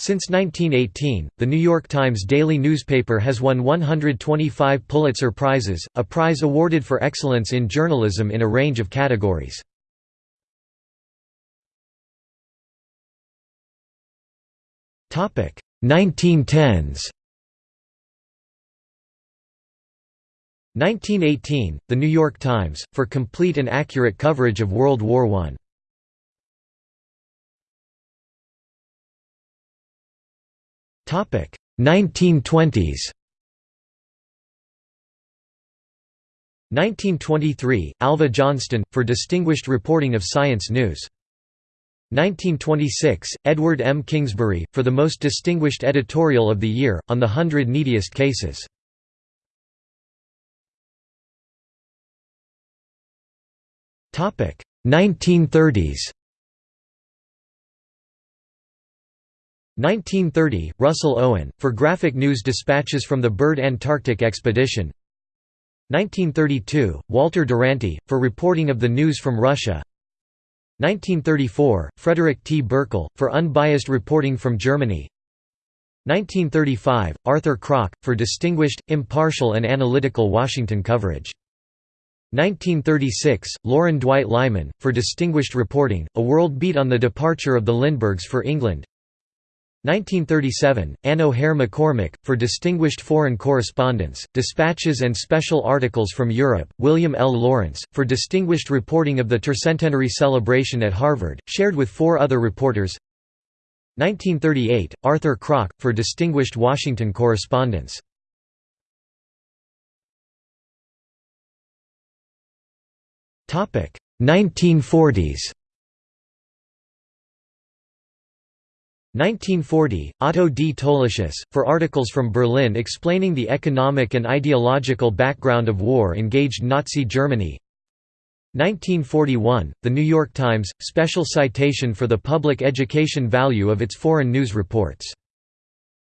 Since 1918, the New York Times daily newspaper has won 125 Pulitzer Prizes, a prize awarded for excellence in journalism in a range of categories. Topic 1910s. 1918, The New York Times, for complete and accurate coverage of World War I. 1920s 1923, Alva Johnston, for distinguished reporting of science news. 1926, Edward M. Kingsbury, for the most distinguished editorial of the year, on the hundred neediest cases. Topic 1930s 1930, Russell Owen, for graphic news dispatches from the Byrd Antarctic Expedition. 1932, Walter Duranty, for reporting of the news from Russia. 1934, Frederick T. Birchall, for unbiased reporting from Germany. 1935, Arthur Krock, for distinguished, impartial and analytical Washington coverage. 1936, Lauren Dwight Lyman, for distinguished reporting, a world beat on the departure of the Lindberghs for England 1937, Anne O'Hare McCormick, for Distinguished Foreign Correspondence, Dispatches and Special Articles from Europe, William L. Lawrence, for Distinguished Reporting of the Tercentenary Celebration at Harvard, shared with four other reporters 1938, Arthur Krock, for Distinguished Washington Correspondence. Topic 1940s 1940, Otto D. Tolischus, for articles from Berlin explaining the economic and ideological background of war-engaged Nazi Germany 1941, The New York Times, special citation for the public education value of its foreign news reports.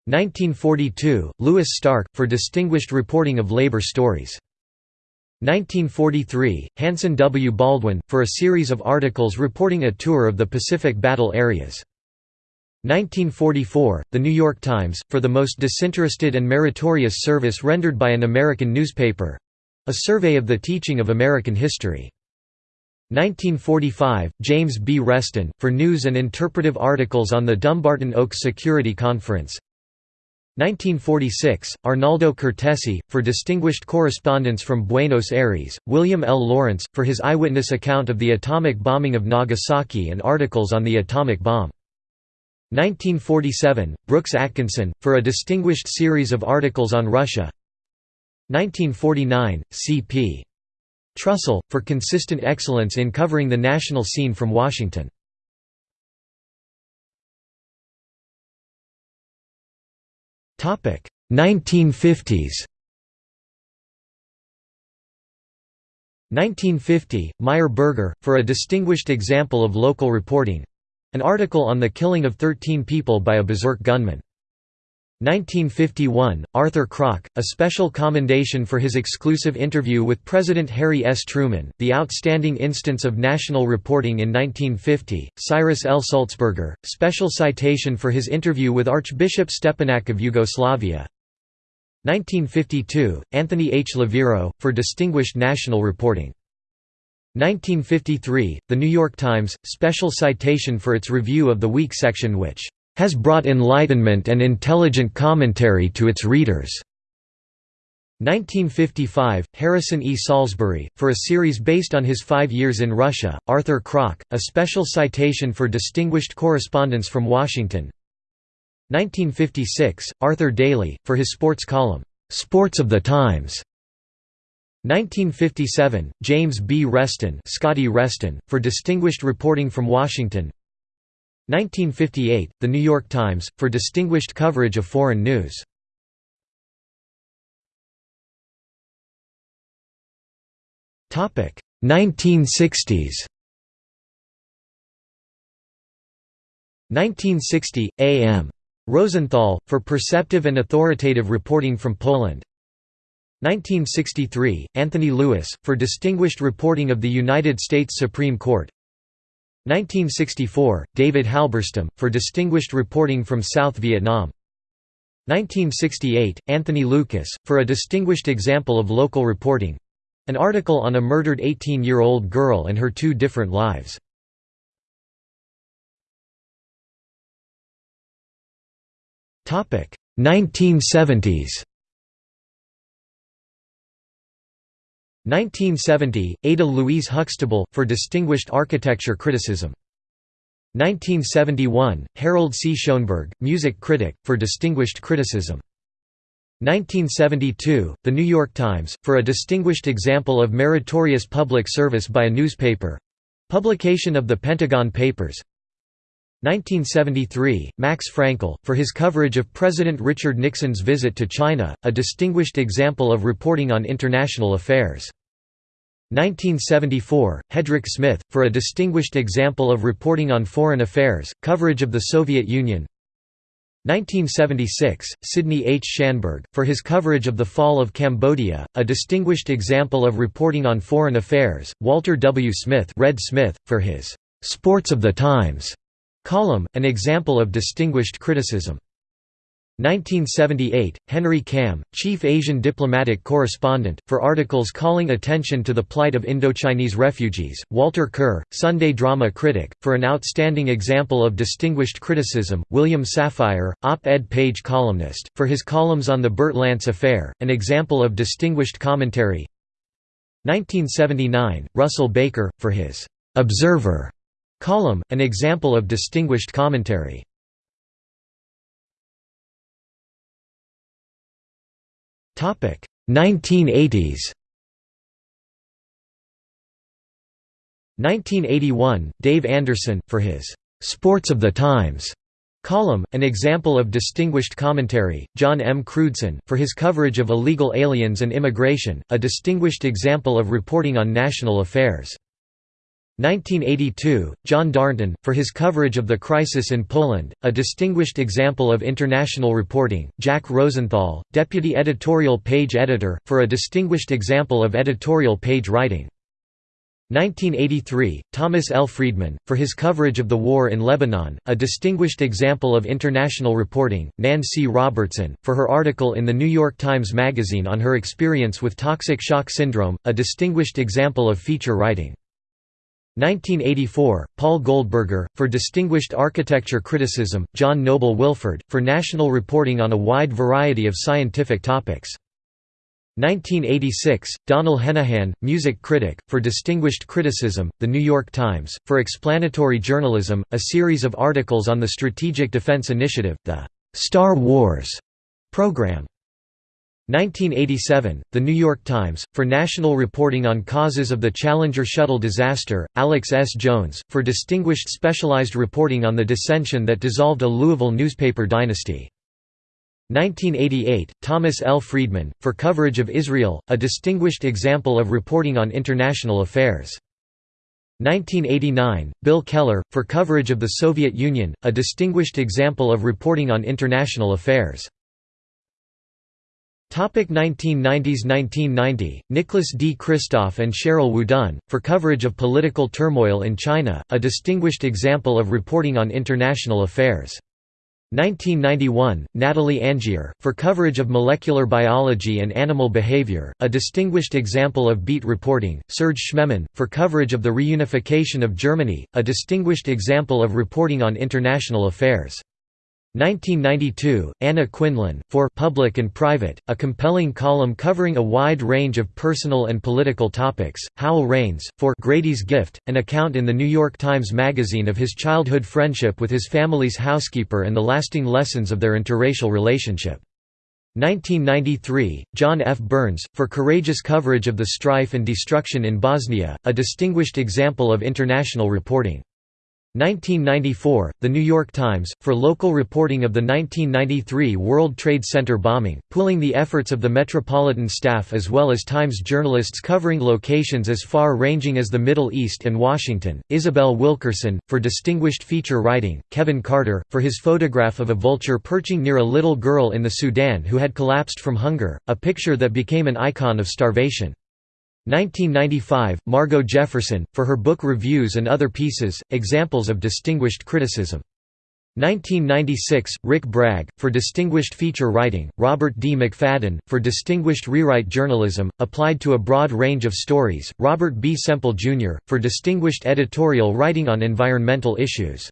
1942, Louis Stark, for distinguished reporting of labor stories. 1943, Hanson W. Baldwin, for a series of articles reporting a tour of the Pacific battle areas. 1944, The New York Times, for the most disinterested and meritorious service rendered by an American newspaper—a survey of the teaching of American history. 1945, James B. Reston, for news and interpretive articles on the Dumbarton Oaks Security Conference. 1946, Arnaldo Cortesi, for distinguished correspondence from Buenos Aires, William L. Lawrence, for his eyewitness account of the atomic bombing of Nagasaki and articles on the atomic bomb. 1947, Brooks Atkinson, for a distinguished series of articles on Russia 1949, C.P. Trussell, for consistent excellence in covering the national scene from Washington. Topic 1950s 1950, Meyer Berger, for a distinguished example of local reporting an article on the killing of 13 people by a berserk gunman. 1951, Arthur Krock, a special commendation for his exclusive interview with President Harry S. Truman, the outstanding instance of national reporting in 1950, Cyrus L. Sulzberger, special citation for his interview with Archbishop Stepinac of Yugoslavia. 1952, Anthony H. Leviero, for distinguished national reporting. 1953, The New York Times, special citation for its review of the week section which has brought enlightenment and intelligent commentary to its readers. 1955, Harrison E. Salisbury, for a series based on his five years in Russia, Arthur Krock, a special citation for distinguished correspondence from Washington. 1956, Arthur Daley, for his sports column, "'Sports of the Times' 1957, James B. Reston, Scotty Reston for distinguished reporting from Washington 1958, The New York Times, for distinguished coverage of foreign news. Topic 1960s. 1960, A.M. Rosenthal, for perceptive and authoritative reporting from Poland 1963, Anthony Lewis, for distinguished reporting of the United States Supreme Court 1964, David Halberstam, for distinguished reporting from South Vietnam 1968, Anthony Lukas, for a distinguished example of local reporting an article on a murdered 18-year-old girl and her two different lives. Topic 1970s. 1970, Ada Louise Huxtable, for distinguished architecture criticism. 1971, Harold C. Schonberg, music critic, for distinguished criticism. 1972, The New York Times, for a distinguished example of meritorious public service by a newspaper—publication of the Pentagon Papers 1973, Max Frankel, for his coverage of President Richard Nixon's visit to China, a distinguished example of reporting on international affairs. 1974, Hedrick Smith, for a distinguished example of reporting on foreign affairs, coverage of the Soviet Union 1976, Sidney H. Schanberg, for his coverage of the fall of Cambodia, a distinguished example of reporting on foreign affairs, Walter W. Smith, Red Smith for his «Sports of the Times» column, an example of distinguished criticism. 1978, Henry Kamm, Chief Asian Diplomatic Correspondent, for articles calling attention to the plight of Indochinese refugees, Walter Kerr, Sunday drama critic, for an outstanding example of distinguished criticism, William Safire, op-ed page columnist, for his columns on the Bert Lance affair, an example of distinguished commentary 1979, Russell Baker, for his «Observer» column, an example of distinguished commentary Topic 1980s 1981, Dave Anderson, for his "'Sports of the Times' column, an example of distinguished commentary, John M. Crewdson, for his coverage of illegal aliens and immigration, a distinguished example of reporting on national affairs. 1982, John Darnton, for his coverage of the crisis in Poland, a distinguished example of international reporting, Jack Rosenthal, deputy editorial page editor, for a distinguished example of editorial page writing. 1983, Thomas L. Friedman, for his coverage of the war in Lebanon, a distinguished example of international reporting, Nan C. Robertson, for her article in the New York Times Magazine on her experience with toxic shock syndrome, a distinguished example of feature writing. 1984, Paul Goldberger, for Distinguished Architecture Criticism, John Noble Wilford, for national reporting on a wide variety of scientific topics. 1986, Donald Henahan, music critic, for Distinguished Criticism, The New York Times, for Explanatory Journalism, a series of articles on the Strategic Defense Initiative, the «Star Wars» program. 1987, The New York Times, for national reporting on causes of the Challenger shuttle disaster, Alex S. Jones, for distinguished specialized reporting on the dissension that dissolved a Louisville newspaper dynasty. 1988, Thomas L. Friedman, for coverage of Israel, a distinguished example of reporting on international affairs. 1989, Bill Keller, for coverage of the Soviet Union, a distinguished example of reporting on international affairs. 1990s 1990, Nicholas D. Kristof and Sheryl WuDunn, for coverage of political turmoil in China, a distinguished example of reporting on international affairs. 1991, Natalie Angier, for coverage of molecular biology and animal behavior, a distinguished example of beat reporting, Serge Schmemann, for coverage of the reunification of Germany, a distinguished example of reporting on international affairs. 1992, Anna Quindlen, for Public and Private, a compelling column covering a wide range of personal and political topics. Howell Raines, for Grady's Gift, an account in the New York Times Magazine of his childhood friendship with his family's housekeeper and the lasting lessons of their interracial relationship. 1993, John F. Burns, for courageous coverage of the strife and destruction in Bosnia, a distinguished example of international reporting. 1994, The New York Times, for local reporting of the 1993 World Trade Center bombing, pooling the efforts of the Metropolitan staff as well as Times journalists covering locations as far-ranging as the Middle East and Washington, Isabel Wilkerson, for distinguished feature writing, Kevin Carter, for his photograph of a vulture perching near a little girl in the Sudan who had collapsed from hunger, a picture that became an icon of starvation. 1995, Margo Jefferson, for her book Reviews and Other Pieces, Examples of Distinguished Criticism. 1996, Rick Bragg, for Distinguished Feature Writing, Robert D. McFadden, for Distinguished Rewrite Journalism, applied to a broad range of stories, Robert B. Semple, Jr., for Distinguished Editorial Writing on Environmental Issues.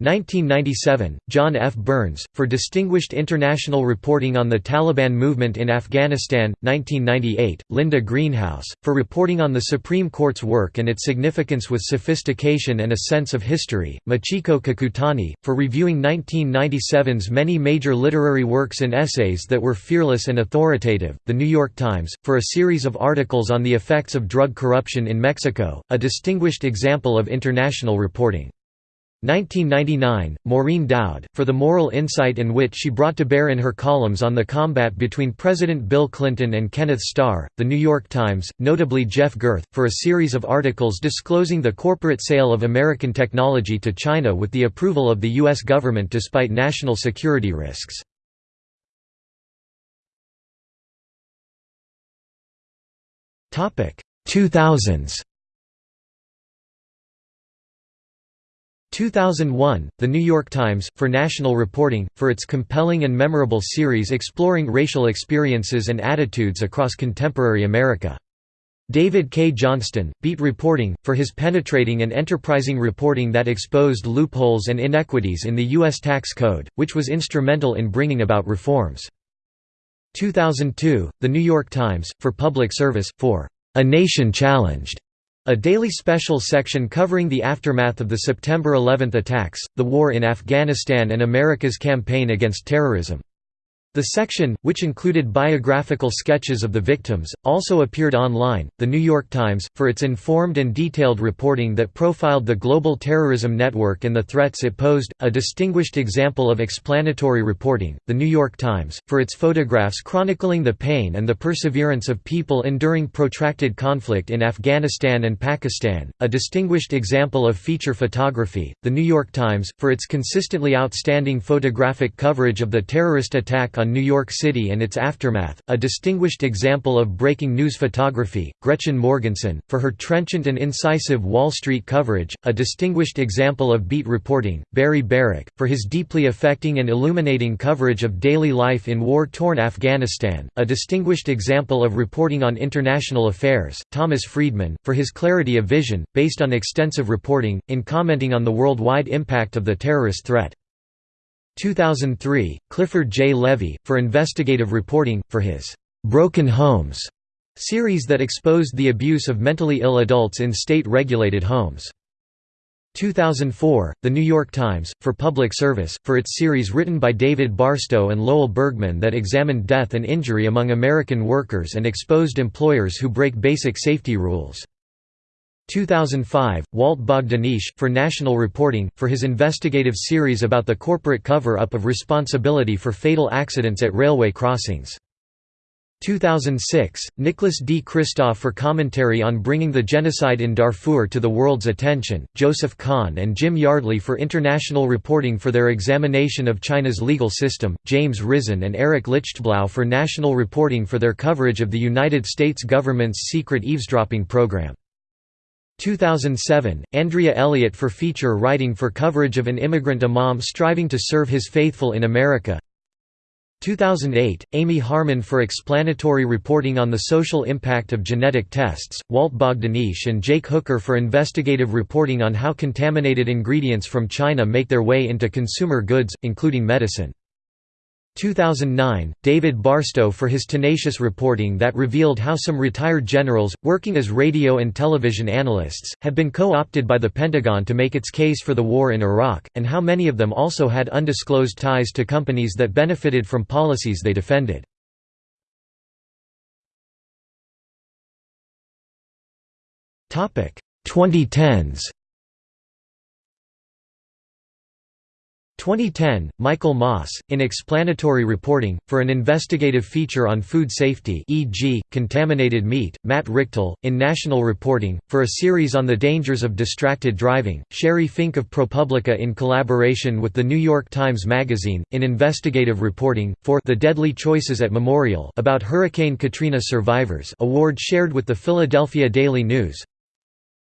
1997, John F. Burns, for Distinguished International Reporting on the Taliban Movement in Afghanistan, 1998, Linda Greenhouse, for reporting on the Supreme Court's work and its significance with sophistication and a sense of history, Michiko Kakutani, for reviewing 1997's many major literary works and essays that were fearless and authoritative, The New York Times, for a series of articles on the effects of drug corruption in Mexico, a distinguished example of international reporting. 1999, Maureen Dowd, for the moral insight and wit she brought to bear in her columns on the combat between President Bill Clinton and Kenneth Starr, The New York Times, notably Jeff Gerth, for a series of articles disclosing the corporate sale of American technology to China with the approval of the U.S. government despite national security risks. Topic 2000s 2001, The New York Times, for national reporting, for its compelling and memorable series exploring racial experiences and attitudes across contemporary America. David Cay Johnston, Beat Reporting, for his penetrating and enterprising reporting that exposed loopholes and inequities in the U.S. tax code, which was instrumental in bringing about reforms. 2002, The New York Times, for public service, for "...a nation challenged", a daily special section covering the aftermath of the September 11 attacks, the war in Afghanistan and America's campaign against terrorism. The section, which included biographical sketches of the victims, also appeared online. The New York Times, for its informed and detailed reporting that profiled the global terrorism network and the threats it posed, a distinguished example of explanatory reporting. The New York Times, for its photographs chronicling the pain and the perseverance of people enduring protracted conflict in Afghanistan and Pakistan, a distinguished example of feature photography. The New York Times, for its consistently outstanding photographic coverage of the terrorist attack on New York City and its aftermath, a distinguished example of breaking news photography, Gretchen Morgenson, for her trenchant and incisive Wall Street coverage, a distinguished example of beat reporting, Barry Bearak, for his deeply affecting and illuminating coverage of daily life in war-torn Afghanistan, a distinguished example of reporting on international affairs, Thomas Friedman, for his clarity of vision, based on extensive reporting, in commenting on the worldwide impact of the terrorist threat. 2003, Clifford J. Levy, for investigative reporting, for his «Broken Homes» series that exposed the abuse of mentally ill adults in state-regulated homes. 2004, The New York Times, for public service, for its series written by David Barstow and Lowell Bergman that examined death and injury among American workers and exposed employers who break basic safety rules. 2005, Walt Bogdanich, for National Reporting, for his investigative series about the corporate cover-up of responsibility for fatal accidents at railway crossings. 2006, Nicholas D. Kristof for commentary on bringing the genocide in Darfur to the world's attention, Joseph Kahn and Jim Yardley for international reporting for their examination of China's legal system, James Risen and Eric Lichtblau for national reporting for their coverage of the United States government's secret eavesdropping program. 2007, Andrea Elliott for feature writing for coverage of an immigrant imam striving to serve his faithful in America 2008, Amy Harmon for explanatory reporting on the social impact of genetic tests, Walt Bogdanich and Jake Hooker for investigative reporting on how contaminated ingredients from China make their way into consumer goods, including medicine. 2009, David Barstow for his tenacious reporting that revealed how some retired generals, working as radio and television analysts, have been co-opted by the Pentagon to make its case for the war in Iraq, and how many of them also had undisclosed ties to companies that benefited from policies they defended. Topic: 2010s 2010, Michael Moss, in Explanatory Reporting, for an investigative feature on food safety e.g., contaminated meat, Matt Richtel, in National Reporting, for a series on the dangers of distracted driving, Sheri Fink of ProPublica in collaboration with The New York Times Magazine, in Investigative Reporting, for The Deadly Choices at Memorial about Hurricane Katrina survivors award shared with the Philadelphia Daily News,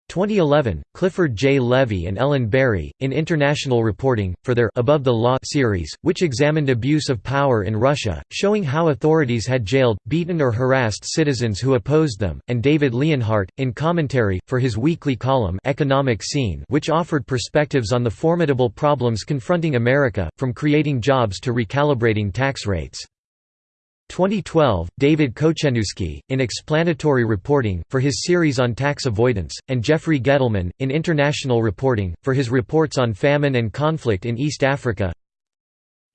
2011, Clifford J. Levy and Ellen Barry, in International Reporting, for their Above the Law series, which examined abuse of power in Russia, showing how authorities had jailed, beaten or harassed citizens who opposed them, and David Leonhardt, in Commentary, for his weekly column Economic Scene which offered perspectives on the formidable problems confronting America, from creating jobs to recalibrating tax rates. 2012, David Kocieniewski, in Explanatory Reporting, for his series on tax avoidance, and Jeffrey Gettleman, in International Reporting, for his reports on famine and conflict in East Africa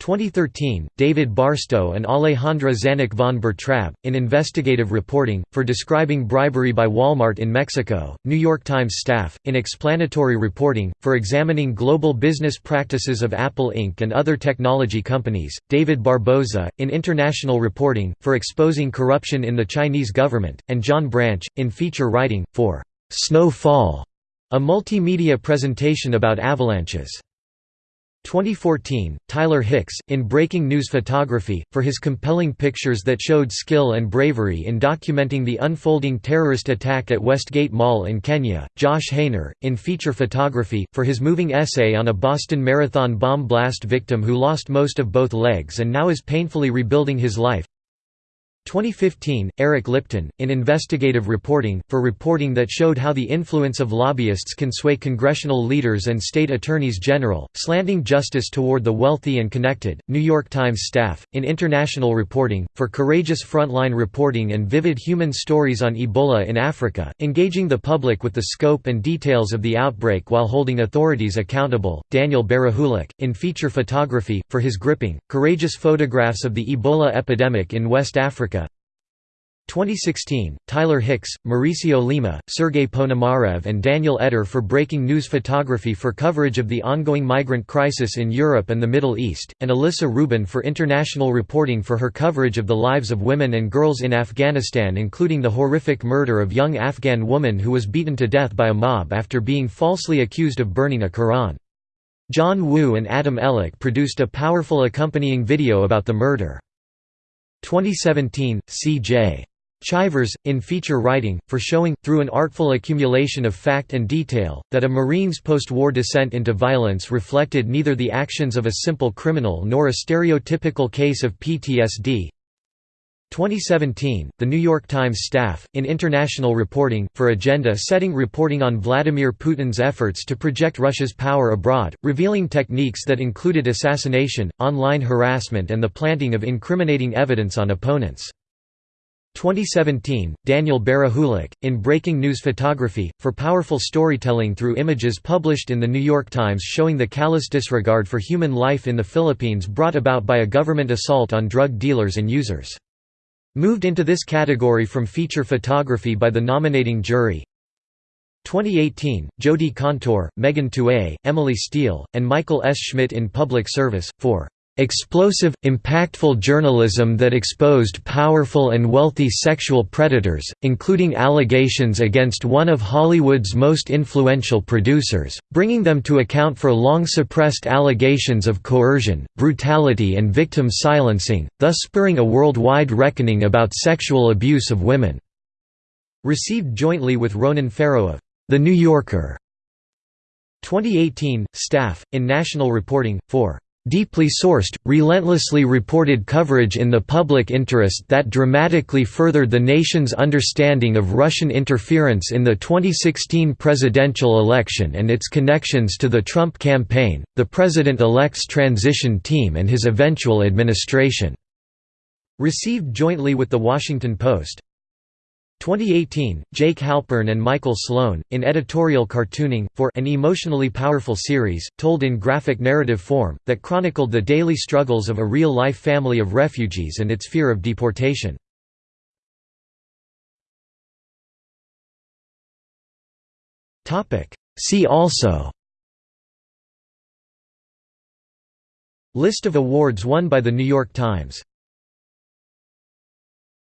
2013, David Barstow and Alejandra Xanic von Bertrab, in Investigative Reporting, for describing bribery by Walmart in Mexico, New York Times staff, in Explanatory Reporting, for examining global business practices of Apple Inc. and other technology companies, David Barboza, in International Reporting, for exposing corruption in the Chinese government, and John Branch, in Feature Writing, for "'Snowfall", a multimedia presentation about avalanches. 2014, Tyler Hicks, in Breaking News Photography, for his compelling pictures that showed skill and bravery in documenting the unfolding terrorist attack at Westgate Mall in Kenya, Josh Haner, in Feature Photography, for his moving essay on a Boston Marathon bomb blast victim who lost most of both legs and now is painfully rebuilding his life, 2015, Eric Lipton, in Investigative Reporting, for reporting that showed how the influence of lobbyists can sway congressional leaders and state attorneys general, slanting justice toward the wealthy and connected. New York Times staff, in International Reporting, for courageous frontline reporting and vivid human stories on Ebola in Africa, engaging the public with the scope and details of the outbreak while holding authorities accountable. Daniel Berehulak, in Feature Photography, for his gripping, courageous photographs of the Ebola epidemic in West Africa 2016, Tyler Hicks, Mauricio Lima, Sergei Ponomarev and Daniel Etter for breaking news photography for coverage of the ongoing migrant crisis in Europe and the Middle East, and Alissa Rubin for international reporting for her coverage of the lives of women and girls in Afghanistan including the horrific murder of young Afghan woman who was beaten to death by a mob after being falsely accused of burning a Quran. John Wu and Adam Ellick produced a powerful accompanying video about the murder. 2017, C.J. Chivers, in feature writing, for showing, through an artful accumulation of fact and detail, that a Marine's post-war descent into violence reflected neither the actions of a simple criminal nor a stereotypical case of PTSD. 2017, The New York Times staff, in international reporting, for agenda-setting reporting on Vladimir Putin's efforts to project Russia's power abroad, revealing techniques that included assassination, online harassment and the planting of incriminating evidence on opponents. 2017, Daniel Berehulak, in Breaking News Photography, for powerful storytelling through images published in The New York Times showing the callous disregard for human life in the Philippines brought about by a government assault on drug dealers and users. Moved into this category from feature photography by the nominating jury. 2018, Jodi Kantor, Megan Twohey, Emily Steel, and Michael S. Schmidt in Public Service, for Explosive, impactful journalism that exposed powerful and wealthy sexual predators, including allegations against one of Hollywood's most influential producers, bringing them to account for long-suppressed allegations of coercion, brutality and victim silencing, thus spurring a worldwide reckoning about sexual abuse of women." Received jointly with Ronan Farrow of The New Yorker. 2018, staff, in National Reporting, for deeply sourced, relentlessly reported coverage in the public interest that dramatically furthered the nation's understanding of Russian interference in the 2016 presidential election and its connections to the Trump campaign, the president-elect's transition team and his eventual administration." Received jointly with The Washington Post, 2018, Jake Halpern and Michael Sloan, in editorial cartooning, for an emotionally powerful series, told in graphic narrative form, that chronicled the daily struggles of a real-life family of refugees and its fear of deportation. See also List of awards won by The New York Times